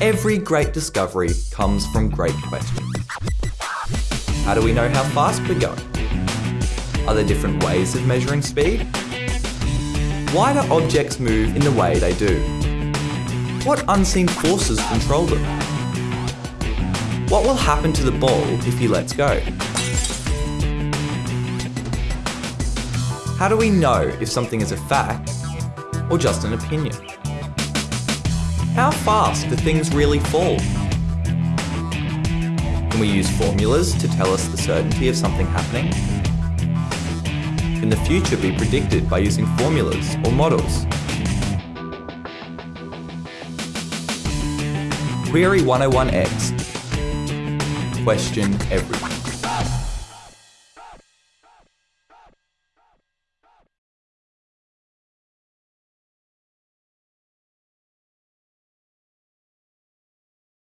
Every great discovery comes from great questions. How do we know how fast we're going? Are there different ways of measuring speed? Why do objects move in the way they do? What unseen forces control them? What will happen to the ball if he lets go? How do we know if something is a fact or just an opinion? How fast do things really fall? Can we use formulas to tell us the certainty of something happening? Can the future be predicted by using formulas or models? Query 101X. Question everything.